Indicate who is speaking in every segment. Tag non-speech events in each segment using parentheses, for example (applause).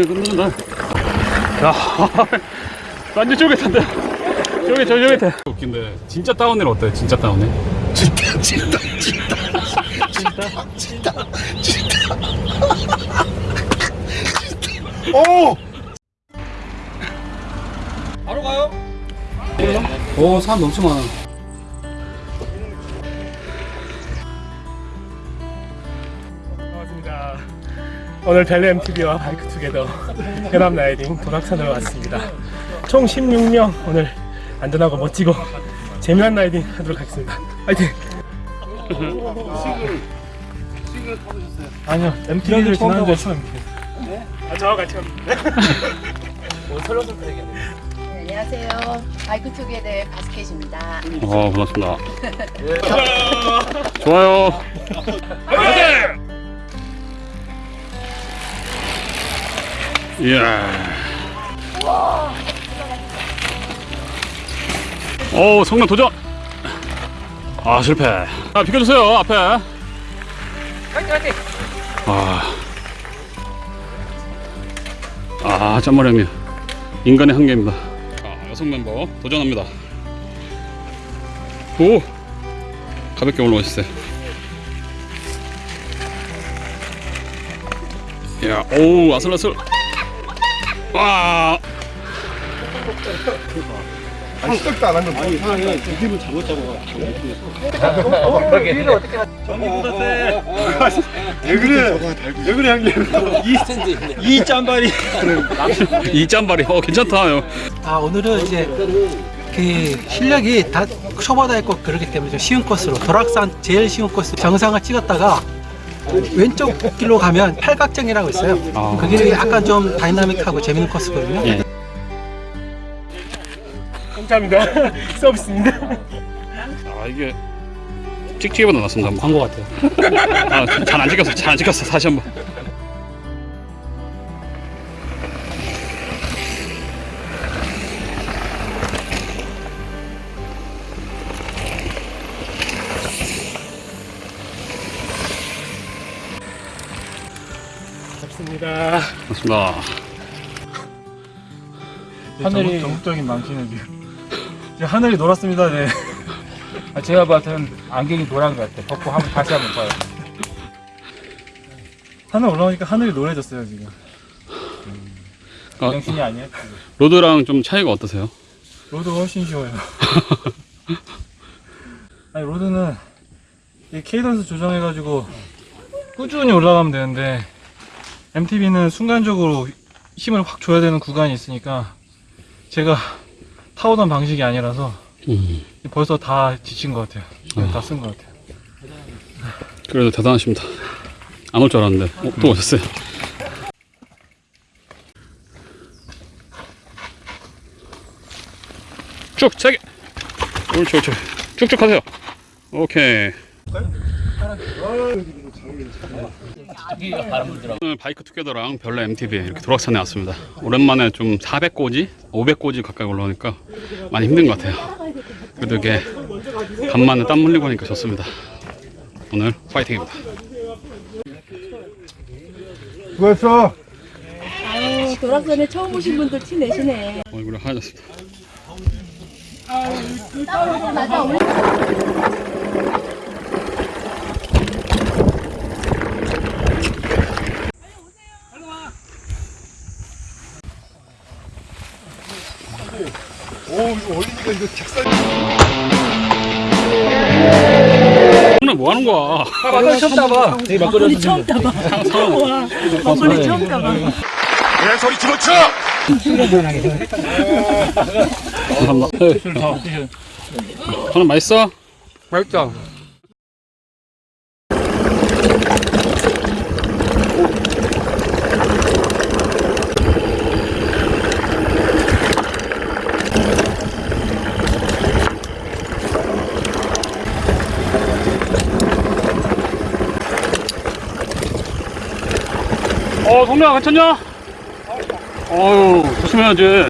Speaker 1: 이거 끝난다. 야, 완전 쫄깃한데. 쫄깃, 저 쫄깃해. 웃긴데, 진짜 다운힐 어때? 진짜 다운힐?
Speaker 2: 진짜 진짜 진짜 진짜 진짜 오
Speaker 1: 바로 오, 사람 엄청 많아.
Speaker 3: 반갑습니다. 오늘 별내 MTB와 바이크 투게더 연합 라이딩 도락산으로 왔습니다. 총 16명 오늘 안전하고 멋지고 재미난 라이딩 하도록 하겠습니다. 파이팅! 아니요, MTB를 지난주에 처음 네? 아, 저와 같이 합니다.
Speaker 4: 안녕하세요. 바이크 투게더의 바스켓입니다.
Speaker 1: 어, 반갑습니다. 좋아요. 이야. 오, 성남 도전. 아, 실패. 아, 비켜주세요, 앞에. 아. 아, 짠머리 형님. 인간의 한계입니다. 아, 여성 멤버 도전합니다. 오! 가볍게 올라오셨어요. 야, 오, 아슬아슬. 와,
Speaker 2: 아, 시작도 안 한거 아니 왜 그래 왜 그래 형님
Speaker 1: 이 짠발이, 어, 괜찮다.
Speaker 5: 아 오늘은 이제 그 실력이 다 초보다 있고 그렇기 때문에 좀 쉬운 코스로 도락산 제일 쉬운 코스 정상을 찍었다가 왼쪽 길로 가면 팔각정이라고 있어요.
Speaker 1: 아.
Speaker 5: 그 길이 약간 좀 다이나믹하고 재밌는 코스거든요.
Speaker 1: 예.
Speaker 3: 감사합니다. (laughs) 서비스입니다.
Speaker 1: 아, 이게 찍찍이보다 낫습니다. 광고 같아요. 아, 잘 안 찍혔어, 잘 안 찍혔어. 다시 한 번.
Speaker 3: 하늘이
Speaker 6: 전국적인 망신을 지금. 하늘이 노랗습니다 네. (laughs) 아, 제가 봤을 땐 안경이 노란 것 같아. 벗고 한번 다시 한번 봐요. 하늘 올라오니까 하늘이 노래졌어요 지금.
Speaker 1: 아,
Speaker 6: 정신이 아니에요
Speaker 1: road랑 좀 차이가 어떠세요?
Speaker 6: road가 훨씬 쉬워요. (laughs) 아니 road는 이 cadence 조정해가지고 꾸준히 올라가면 되는데 MTB는 순간적으로 힘을 확 줘야 되는 구간이 있으니까 제가 타오던 방식이 아니라서
Speaker 1: 음,
Speaker 6: 벌써 다 지친 것 같아요. 다쓴 것 같아요.
Speaker 1: 그래도 대단하십니다. 안 올 줄 알았는데, 어, 또 오셨어요. 쭉, 세게. 옳지, 옳지. 쭉쭉 하세요. 오케이. 오늘 바이크 투게더랑 별로 MTV 이렇게 도락산에 왔습니다. 오랜만에 좀 400고지, 500고지 가까이 올라오니까 많이 힘든 것 같아요. 그래도 이게 간만에 땀 흘리고 하니까 좋습니다. 오늘 파이팅입니다.
Speaker 2: 수고했어
Speaker 4: 아유, 도락산에 처음 오신 분들 티 내시네.
Speaker 1: 얼굴이 하얘졌습니다.
Speaker 4: 맞아, 오늘
Speaker 2: 오 이거 올리니까 이거 책상
Speaker 1: 오늘 뭐 하는 거야?
Speaker 6: 막걸리 처음 따봐. 막걸리
Speaker 4: 처음 따봐. 와, 막걸리 처음 따봐.
Speaker 2: 내 소리 집어쳐
Speaker 1: 감사합니다. 저는 맛있어?
Speaker 6: 맛있다.
Speaker 1: 어, 동료야, 괜찮냐? 어유 조심해야지.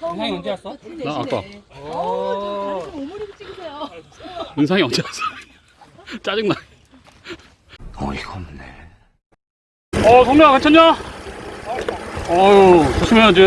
Speaker 4: 형이 언제 왔어?
Speaker 1: 나 아까.
Speaker 4: 어, 좀 오므리고 찍으세요.
Speaker 1: 은상이 언제 왔어? (laughs) 짜증나.
Speaker 6: 어이가 없네.
Speaker 1: 어, 성명아, 괜찮냐? 어유 조심해야지.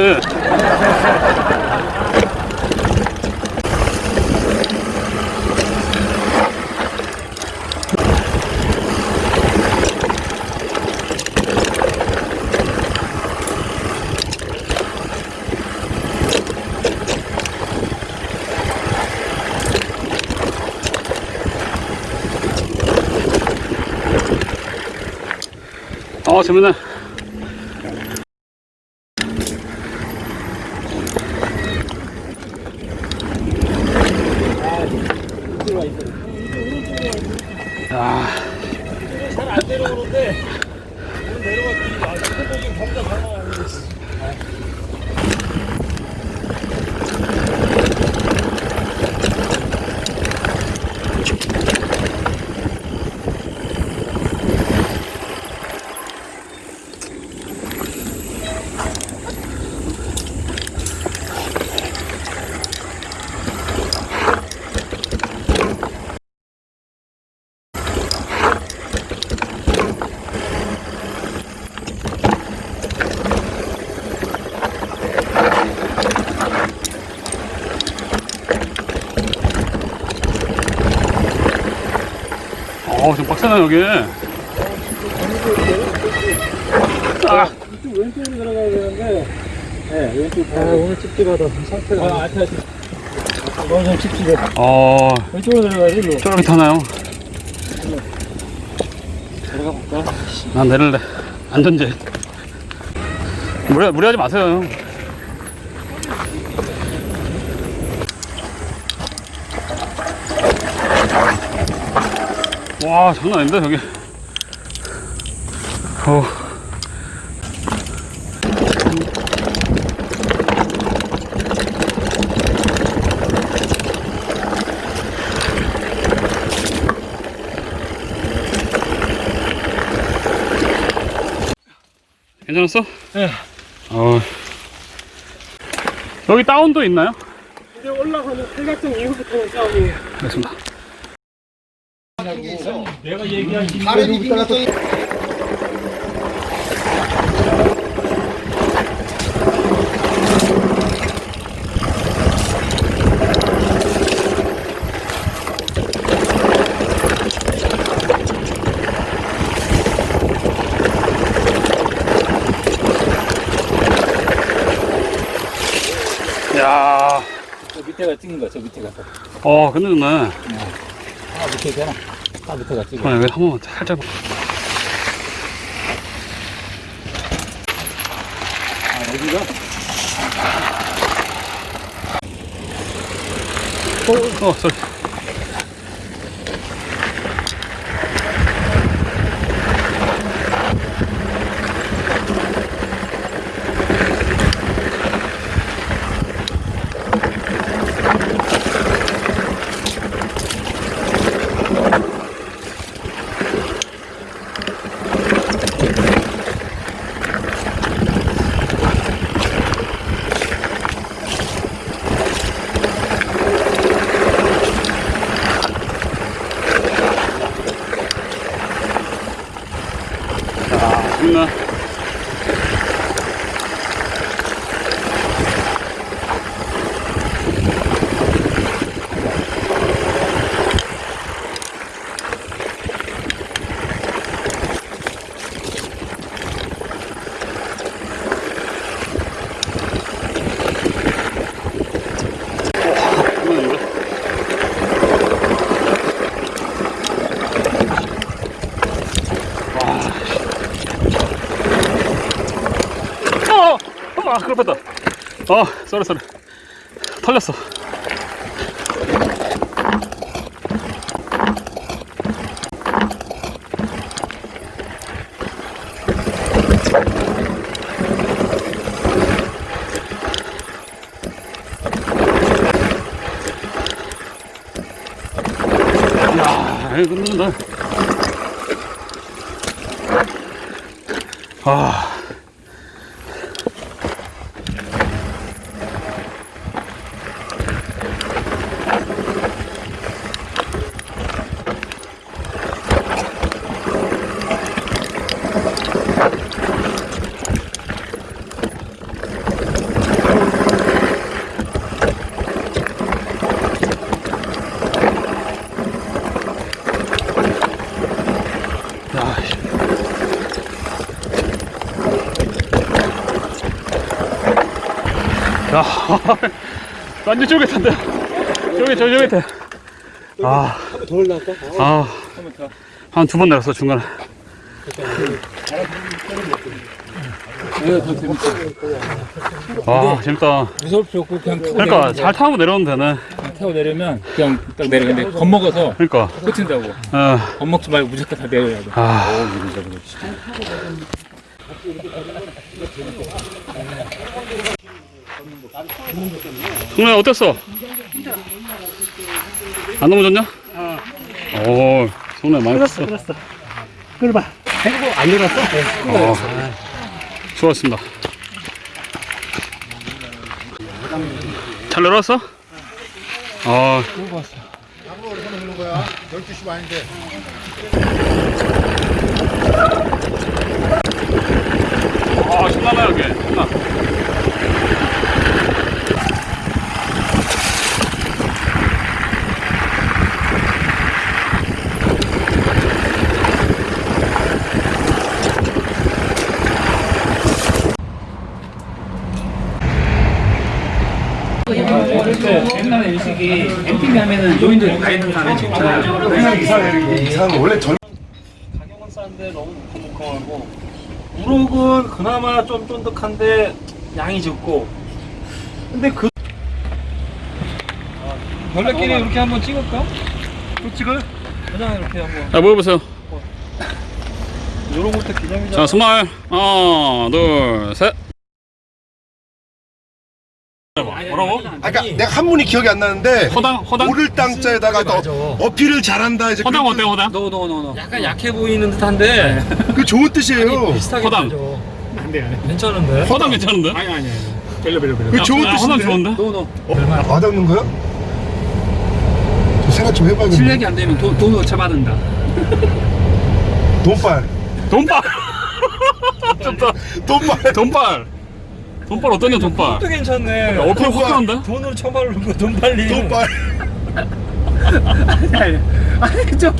Speaker 1: 어, 재밌네. 야,
Speaker 7: 잘안 내려오는데 오늘 내려갔더니 아 손목이 범자 강화하는데
Speaker 1: 여기. 아,
Speaker 7: 왼쪽으로 들어가야 되는데 네 왼쪽 아 오늘 찝찝하다 상태가 아 아차 너무 좀 찝찝해
Speaker 1: 어,
Speaker 7: 왼쪽으로 들어가야지 뭐
Speaker 1: 쫄깃하나요?
Speaker 7: 들어가 볼까?
Speaker 1: 난 내릴래. 안전제. 무리, 무리하지 마세요. 와, 장난 아닌데, 저기. 어. 괜찮았어?
Speaker 7: 네.
Speaker 1: 어. 여기 다운도 있나요?
Speaker 7: 이제 올라가는 팔각정 이후부터는 싸움이에요
Speaker 1: 알겠습니다.
Speaker 7: 내가 얘기한
Speaker 6: 다른 이빙가서
Speaker 1: 야
Speaker 2: 저 밑에가 찍는 거야, 저 밑에가.
Speaker 1: 어, 근데 누나.
Speaker 2: 아, 밑에 되나? 아, 밑에가 찍어.
Speaker 1: 아, 여기 한 번만 살짝.
Speaker 2: 아, 여기가?
Speaker 1: 어, 어. 자, 재밌나? 재밌는데? 어! 어! 아, 그럴 뻔했다. 어, 쏘리, 쏘리. 털렸어. 야, 이거 끝난다. 아. 야, (laughs) 완전 쫄깃한데. 쫄깃, 쫄 쫄깃해. 아,
Speaker 5: 더 올라갈까?
Speaker 1: 아, 한 두 번 내렸어 중간에. 와, 재밌다.
Speaker 7: 무서울 필요 없고 그냥 타고
Speaker 1: 그러니까 잘 타고 내려오면 되네.
Speaker 7: 돼. 타고 내리면 그냥 딱 내려. 근데 겁먹어서
Speaker 1: 그러니까.
Speaker 7: 끝인다고.
Speaker 1: 어,
Speaker 7: 겁먹지 말고 무조건 다 내려야 돼.
Speaker 1: 아, 성래 어땠어? 안 넘어졌냐? 오, 성래 많이 컸어.
Speaker 3: 끌었어. 끌어봐. 해고 안 늘었어?
Speaker 1: 어, 수고하셨습니다. 잘 내려왔어? 어. 아, 신나네, 여기. 신나.
Speaker 7: 이 MTV 하면은 노인들 다 있는 사람이 좋잖아요.
Speaker 3: 가격은 싼데 너무 묵직하고 우럭은 그나마 좀 쫀득한데 양이 적고 근데 그
Speaker 7: 별내끼리 이렇게 한번 찍을까?
Speaker 3: 또 찍어요?
Speaker 7: 그냥 이렇게 한번.
Speaker 1: 자, 모여보세요.
Speaker 3: 요런 것도 기념이잖아
Speaker 1: 자, 스마일. 하나, 둘, 셋. 뭐라고?
Speaker 8: 아까 그러니까 내가 한문이 기억이 안 나는데
Speaker 1: 허당, 허당?
Speaker 8: 오를 땅자에다가 또 어필을 잘한다 이제
Speaker 1: 허당
Speaker 8: 그,
Speaker 1: 어때, 허당?
Speaker 7: 노노노노.
Speaker 3: 약간 약해 보이는 듯한데
Speaker 8: 그 좋은 뜻이에요.
Speaker 3: 비슷하게
Speaker 1: 허당.
Speaker 3: 안돼 안돼 괜찮은데?
Speaker 1: 허당 괜찮은데?
Speaker 3: 아니 아니 별로 별로 별로
Speaker 8: 그 좋은
Speaker 1: 야, 허당
Speaker 8: 뜻인데.
Speaker 1: 좋은데?
Speaker 7: 노노.
Speaker 8: 어? 와닿는 거야? 저 생각 좀 해봐야겠네.
Speaker 7: 실력이 안 되면 돈, 돈 어차 받는다.
Speaker 8: 돈빨.
Speaker 1: 돈빨! (laughs) 좋다.
Speaker 8: 돈빨.
Speaker 1: 돈빨! 돈빨 어떠냐, 돈빨?
Speaker 3: 또 괜찮네
Speaker 1: 어필 확실한데?
Speaker 3: 돈으로 처벌을 거돈 빨리
Speaker 8: 돈빨.
Speaker 7: 아니, 좀,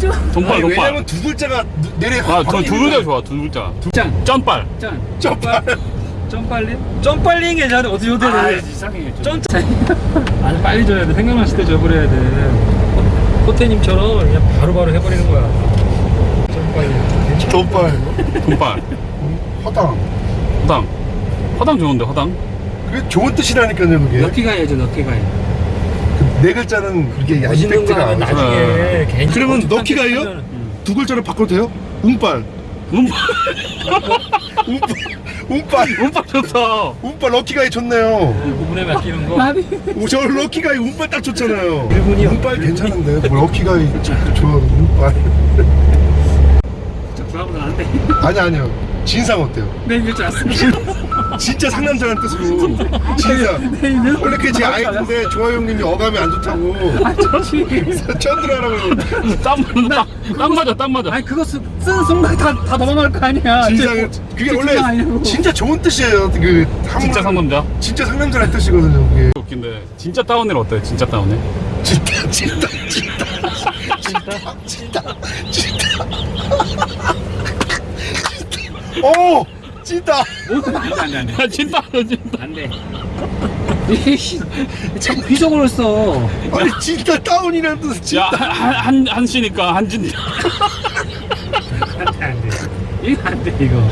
Speaker 7: 좀.
Speaker 1: 돈빨, 돈빨.
Speaker 8: 왜냐면 두 글자가 누- 내리
Speaker 1: 아, 저 두 글자 좋아, 두 글자.
Speaker 7: 짠,
Speaker 1: 짠빨.
Speaker 7: 짠.
Speaker 8: 점빨.
Speaker 7: 좀 빨리?
Speaker 3: 좀 빨리 괜찮은데 어떻게
Speaker 7: 아,
Speaker 3: 호텔을
Speaker 7: 이상해.
Speaker 3: 좀 (laughs)
Speaker 7: 아니, 빨리 줘야 돼. 생각났을 때 줘버려야 돼.
Speaker 3: 호텔님처럼 그냥 바로 바로 해버리는 거야 좀 빨리 괜찮아
Speaker 8: 돈빨.
Speaker 1: 돈빨.
Speaker 8: 허당.
Speaker 1: 허당. 허당 좋은데, 허당?
Speaker 8: 그게 좋은 뜻이라니까요 그게.
Speaker 7: 럭키 가야죠, 럭키 가야.
Speaker 8: 그 네 글자는 그렇게
Speaker 3: 멋있는 거
Speaker 8: 임팩트가
Speaker 3: 하면
Speaker 8: 안
Speaker 3: 나중에 괜히
Speaker 8: 그러면 럭키가요? 데두 글자를 바꿔도 돼요? 운빨.
Speaker 1: 운빨.
Speaker 8: 운빨. 운빨.
Speaker 1: 운빨 좋다.
Speaker 8: 운빨 럭키가이 좋네요.
Speaker 3: 부분에 맡기는 거
Speaker 8: 오, 저 럭키가이 운빨 딱 좋잖아요.
Speaker 3: 일본이요.
Speaker 8: 운빨 괜찮은데 뭐 럭키가이 저- 좋아 운빨.
Speaker 7: 저 그거보다 안 돼.
Speaker 8: 아니 아니요. 진상 어때요?
Speaker 7: 내 이길 줄 알았어. (laughs)
Speaker 8: 진짜 상남자라는 뜻으로 진상. 원래 그게 제 아이인데 조아 형님이 어감이 안 좋다고. 그래서 쩐들하라고
Speaker 1: 땀, 땀, 땀 맞아, 땀 맞아.
Speaker 7: 아니, 그거 쓰, 쓰는 순간 다, 다 도망갈 거 아니야.
Speaker 8: 진상. 그게
Speaker 7: 진상
Speaker 8: 원래
Speaker 7: 아니냐고.
Speaker 8: 진짜 좋은 뜻이에요. 그
Speaker 1: 진짜 상남자?
Speaker 8: 진짜 상남자라는 뜻이거든요. 그게.
Speaker 1: 웃긴데, 진짜 다운힐 어때? 진짜 다운힐?
Speaker 8: 진짜 진짜 진짜 진짜 진짜 진짜 오 진짜
Speaker 7: 안 돼, 안 돼.
Speaker 1: 야, 진짜, 진짜.
Speaker 7: 안 돼. 이씨, 자꾸 비속어를 써.
Speaker 8: 아니 진짜
Speaker 1: 야,
Speaker 8: 진짜
Speaker 1: 한, 한, 한시니까 한진.
Speaker 7: 이거 안 돼, 이거.